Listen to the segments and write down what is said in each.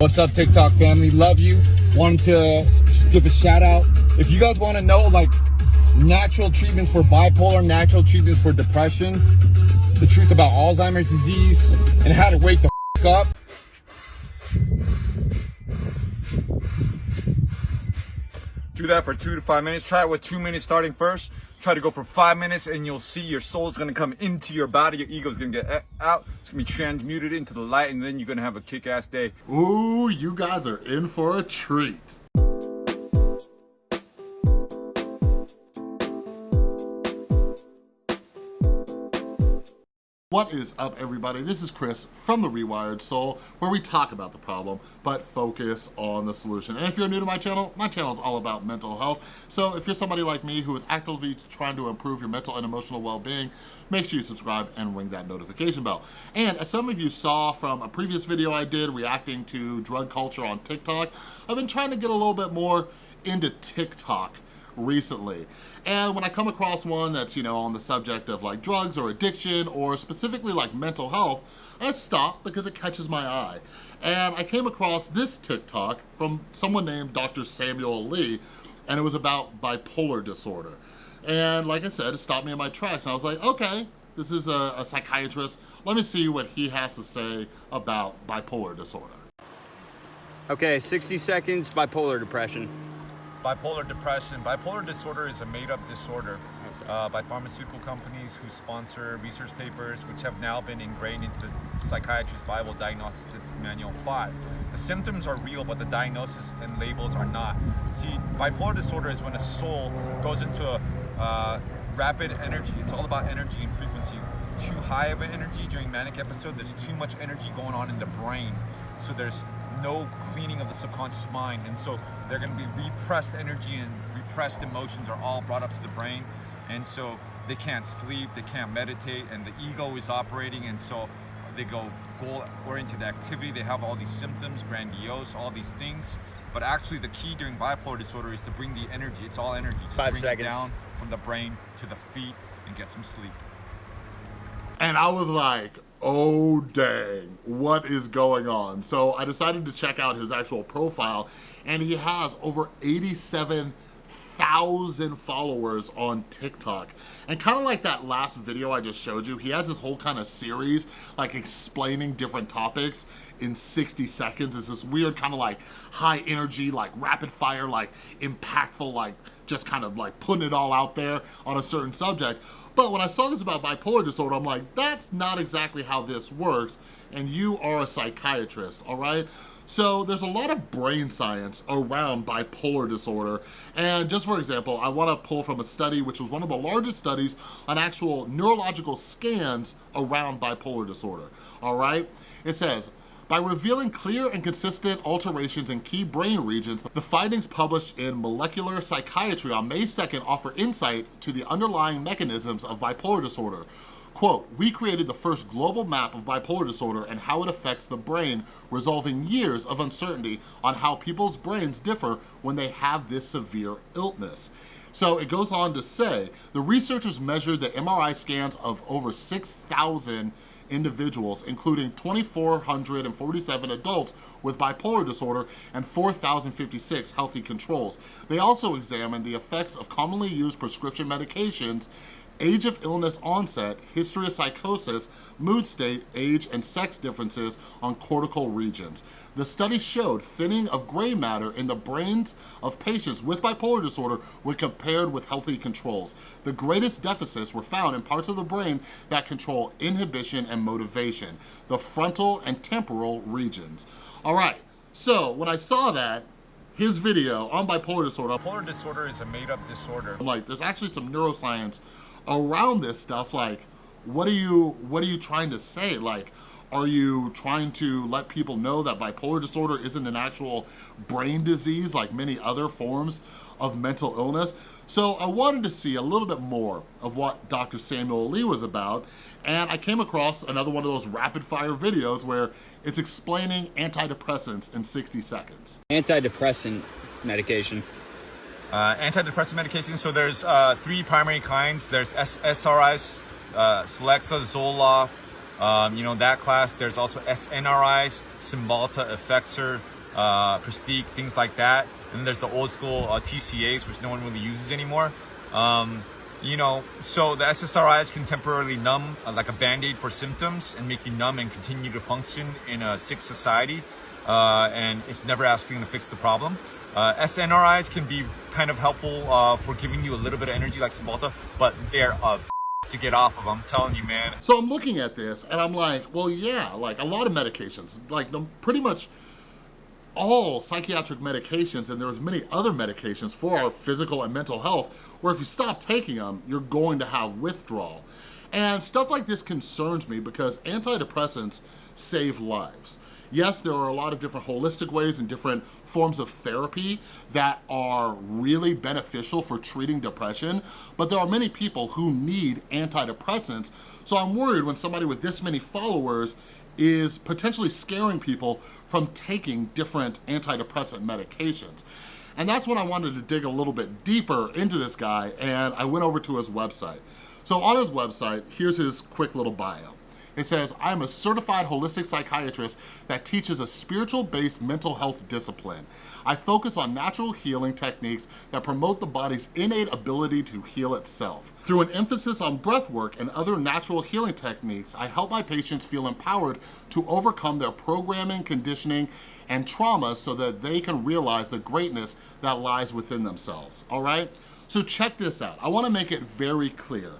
What's up, TikTok family? Love you. Wanted to give a shout out. If you guys want to know like natural treatments for bipolar, natural treatments for depression, the truth about Alzheimer's disease, and how to wake the up. Do that for two to five minutes. Try it with two minutes starting first. Try to go for five minutes and you'll see your soul is gonna come into your body. Your ego is gonna get uh, out. It's gonna be transmuted into the light and then you're gonna have a kick-ass day. Ooh, you guys are in for a treat. What is up everybody? This is Chris from The Rewired Soul where we talk about the problem but focus on the solution. And if you're new to my channel, my channel is all about mental health. So if you're somebody like me who is actively trying to improve your mental and emotional well-being, make sure you subscribe and ring that notification bell. And as some of you saw from a previous video I did reacting to drug culture on TikTok, I've been trying to get a little bit more into TikTok recently. And when I come across one that's, you know, on the subject of like drugs or addiction or specifically like mental health, I stop because it catches my eye. And I came across this TikTok from someone named Dr. Samuel Lee, and it was about bipolar disorder. And like I said, it stopped me in my tracks. And I was like, okay, this is a, a psychiatrist. Let me see what he has to say about bipolar disorder. Okay, 60 seconds, bipolar depression bipolar depression. Bipolar disorder is a made-up disorder uh, by pharmaceutical companies who sponsor research papers which have now been ingrained into the Psychiatry's Bible Diagnosis Manual 5. The symptoms are real, but the diagnosis and labels are not. See, bipolar disorder is when a soul goes into a uh, rapid energy. It's all about energy and frequency. Too high of an energy during manic episode, there's too much energy going on in the brain. So there's no cleaning of the subconscious mind. And so they're going to be repressed energy and repressed emotions are all brought up to the brain. And so they can't sleep, they can't meditate, and the ego is operating. And so they go goal-oriented activity. They have all these symptoms, grandiose, all these things. But actually the key during bipolar disorder is to bring the energy. It's all energy. Just Five bring seconds. it down from the brain to the feet and get some sleep. And I was like, oh dang, what is going on? So I decided to check out his actual profile and he has over 87 thousand followers on TikTok. And kind of like that last video I just showed you, he has this whole kind of series like explaining different topics in 60 seconds. It's this weird kind of like high energy, like rapid fire, like impactful, like just kind of like putting it all out there on a certain subject. But when I saw this about bipolar disorder, I'm like, that's not exactly how this works, and you are a psychiatrist, all right? So there's a lot of brain science around bipolar disorder, and just for example, I wanna pull from a study which was one of the largest studies on actual neurological scans around bipolar disorder, all right? It says, by revealing clear and consistent alterations in key brain regions, the findings published in Molecular Psychiatry on May 2nd offer insight to the underlying mechanisms of bipolar disorder. Quote, we created the first global map of bipolar disorder and how it affects the brain, resolving years of uncertainty on how people's brains differ when they have this severe illness. So it goes on to say, the researchers measured the MRI scans of over 6,000 individuals, including 2,447 adults with bipolar disorder and 4,056 healthy controls. They also examined the effects of commonly used prescription medications age of illness onset, history of psychosis, mood state, age, and sex differences on cortical regions. The study showed thinning of gray matter in the brains of patients with bipolar disorder when compared with healthy controls. The greatest deficits were found in parts of the brain that control inhibition and motivation, the frontal and temporal regions. All right, so when I saw that, his video on bipolar disorder. Bipolar disorder is a made-up disorder. I'm like, there's actually some neuroscience around this stuff. Like, what are you, what are you trying to say? Like, are you trying to let people know that bipolar disorder isn't an actual brain disease like many other forms of mental illness? So I wanted to see a little bit more of what Dr. Samuel Lee was about, and I came across another one of those rapid fire videos where it's explaining antidepressants in 60 seconds. Antidepressant medication. Uh, antidepressant medications, so there's uh, three primary kinds. There's S SRIs, uh, Celexa, Zoloft, Um, you know, that class, there's also SNRIs, Cymbalta, Effexor, uh, Pristiq, things like that. And then there's the old school uh, TCAs, which no one really uses anymore. Um, you know, so the SSRIs can temporarily numb uh, like a band-aid for symptoms and make you numb and continue to function in a sick society. Uh, and it's never asking to fix the problem. Uh, SNRIs can be kind of helpful uh, for giving you a little bit of energy like Cymbalta, but they're uh, to get off of. I'm telling you, man. So I'm looking at this and I'm like, well, yeah, like a lot of medications, like pretty much all psychiatric medications and there's many other medications for our physical and mental health where if you stop taking them, you're going to have withdrawal. And stuff like this concerns me because antidepressants save lives. Yes, there are a lot of different holistic ways and different forms of therapy that are really beneficial for treating depression, but there are many people who need antidepressants. So I'm worried when somebody with this many followers is potentially scaring people from taking different antidepressant medications. And that's when I wanted to dig a little bit deeper into this guy and I went over to his website. So on his website, here's his quick little bio. It says, I'm a certified holistic psychiatrist that teaches a spiritual-based mental health discipline. I focus on natural healing techniques that promote the body's innate ability to heal itself. Through an emphasis on breath work and other natural healing techniques, I help my patients feel empowered to overcome their programming, conditioning, and trauma so that they can realize the greatness that lies within themselves, all right? So check this out. I wanna make it very clear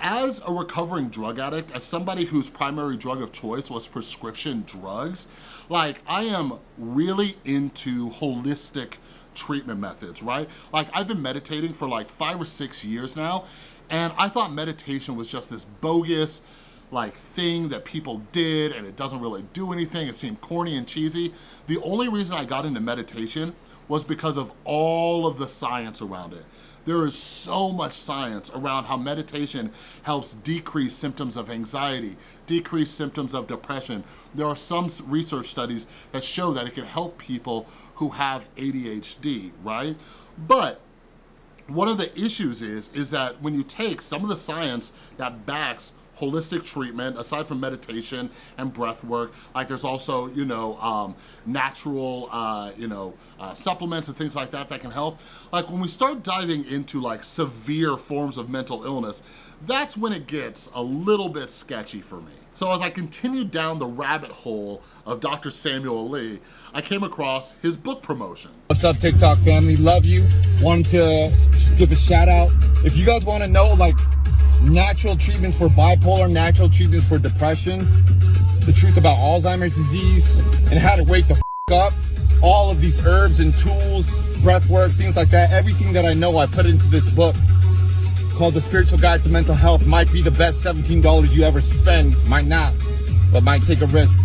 as a recovering drug addict, as somebody whose primary drug of choice was prescription drugs, like I am really into holistic treatment methods, right? Like I've been meditating for like five or six years now, and I thought meditation was just this bogus, like thing that people did and it doesn't really do anything. It seemed corny and cheesy. The only reason I got into meditation was because of all of the science around it. There is so much science around how meditation helps decrease symptoms of anxiety, decrease symptoms of depression. There are some research studies that show that it can help people who have ADHD, right? But one of the issues is, is that when you take some of the science that backs holistic treatment, aside from meditation and breath work. Like there's also, you know, um, natural, uh, you know, uh, supplements and things like that that can help. Like when we start diving into like severe forms of mental illness, that's when it gets a little bit sketchy for me. So as I continued down the rabbit hole of Dr. Samuel Lee, I came across his book promotion. What's up TikTok family, love you. Wanted to give a shout out. If you guys wanna know like natural treatments for bipolar, natural treatments for depression, the truth about Alzheimer's disease, and how to wake the up. All of these herbs and tools, breath work, things like that, everything that I know I put into this book called The Spiritual Guide to Mental Health might be the best $17 you ever spend, might not, but might take a risk.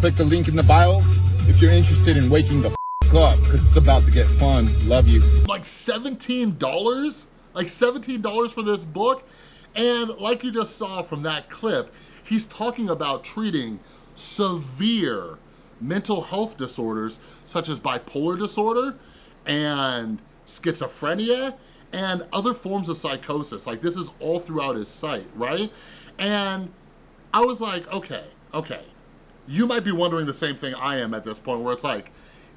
Click the link in the bio if you're interested in waking the up because it's about to get fun. Love you. Like $17? Like $17 for this book? And like you just saw from that clip, he's talking about treating severe mental health disorders such as bipolar disorder and schizophrenia and other forms of psychosis. Like this is all throughout his site, right? And I was like, okay, okay. You might be wondering the same thing I am at this point where it's like,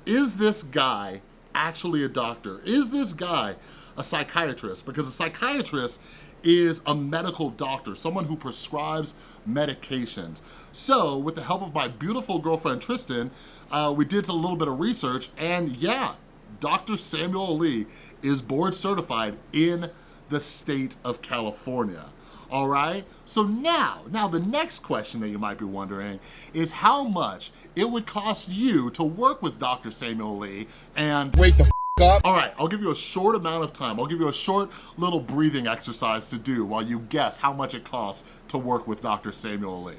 is this guy actually a doctor? Is this guy a psychiatrist? Because a psychiatrist is a medical doctor, someone who prescribes medications. So with the help of my beautiful girlfriend, Tristan, uh, we did a little bit of research and yeah, Dr. Samuel Lee is board certified in the state of California. All right, so now, now the next question that you might be wondering is how much it would cost you to work with Dr. Samuel Lee and wake the up. All right, I'll give you a short amount of time. I'll give you a short little breathing exercise to do while you guess how much it costs to work with Dr. Samuel Lee.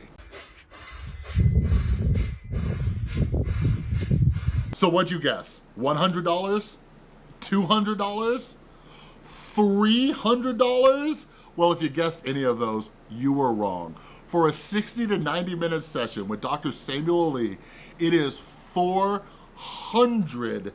So what'd you guess? $100? $200? $300? Well, if you guessed any of those, you were wrong. For a 60 to 90 minute session with Dr. Samuel Lee, it is 400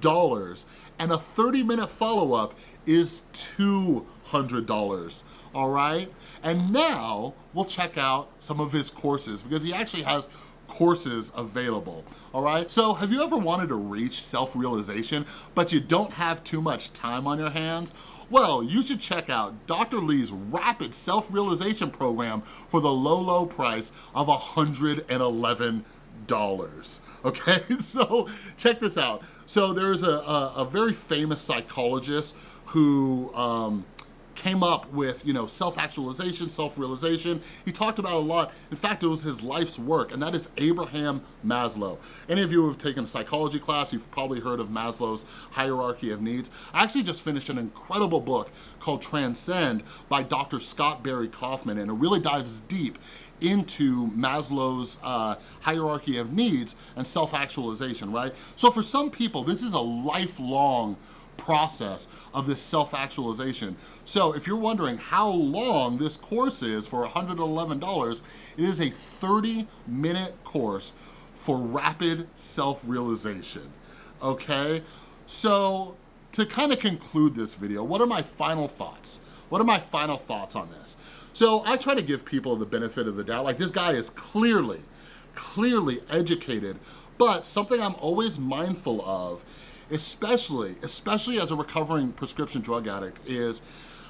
dollars and a 30 minute follow-up is $200. $100, all right? And now we'll check out some of his courses because he actually has courses available, all right? So have you ever wanted to reach self-realization, but you don't have too much time on your hands? Well, you should check out Dr. Lee's Rapid Self-Realization Program for the low, low price of $111 dollars okay? So check this out. So there's a, a, a very famous psychologist who um, came up with, you know, self-actualization, self-realization. He talked about a lot. In fact, it was his life's work, and that is Abraham Maslow. Any of you who have taken a psychology class, you've probably heard of Maslow's hierarchy of needs. I actually just finished an incredible book called Transcend by Dr. Scott Barry Kaufman, and it really dives deep into Maslow's uh, hierarchy of needs and self-actualization, right? So for some people, this is a lifelong process of this self-actualization. So if you're wondering how long this course is for $111, it is a 30 minute course for rapid self-realization, okay? So to kind of conclude this video, what are my final thoughts? What are my final thoughts on this? So I try to give people the benefit of the doubt. Like this guy is clearly, clearly educated, but something I'm always mindful of especially, especially as a recovering prescription drug addict is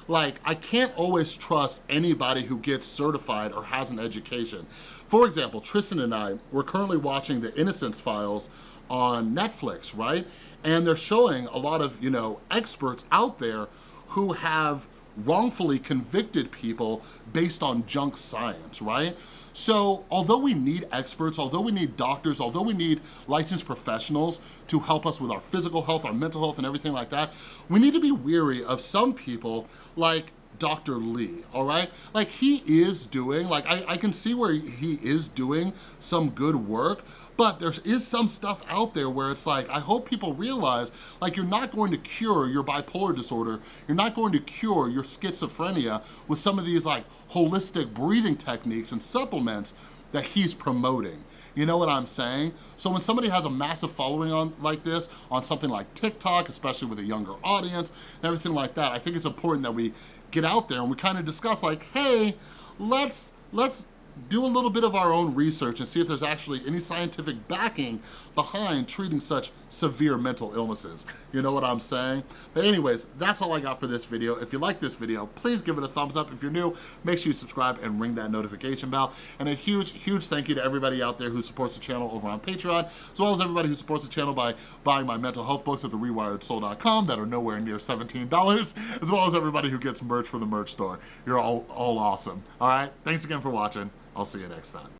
like, I can't always trust anybody who gets certified or has an education. For example, Tristan and I, we're currently watching the Innocence Files on Netflix, right? And they're showing a lot of, you know, experts out there who have wrongfully convicted people based on junk science, right? So although we need experts, although we need doctors, although we need licensed professionals to help us with our physical health, our mental health, and everything like that, we need to be weary of some people like Dr. Lee, all right? Like he is doing, like I, I can see where he is doing some good work, but there is some stuff out there where it's like, I hope people realize, like you're not going to cure your bipolar disorder, you're not going to cure your schizophrenia with some of these like holistic breathing techniques and supplements that he's promoting. You know what I'm saying? So when somebody has a massive following on like this, on something like TikTok, especially with a younger audience and everything like that, I think it's important that we get out there and we kind of discuss like, hey, let's, let's do a little bit of our own research and see if there's actually any scientific backing behind treating such severe mental illnesses. You know what I'm saying? But anyways, that's all I got for this video. If you like this video, please give it a thumbs up. If you're new, make sure you subscribe and ring that notification bell. And a huge, huge thank you to everybody out there who supports the channel over on Patreon, as well as everybody who supports the channel by buying my mental health books at therewiredsoul.com that are nowhere near $17, as well as everybody who gets merch from the merch store. You're all, all awesome. All right, thanks again for watching. I'll see you next time.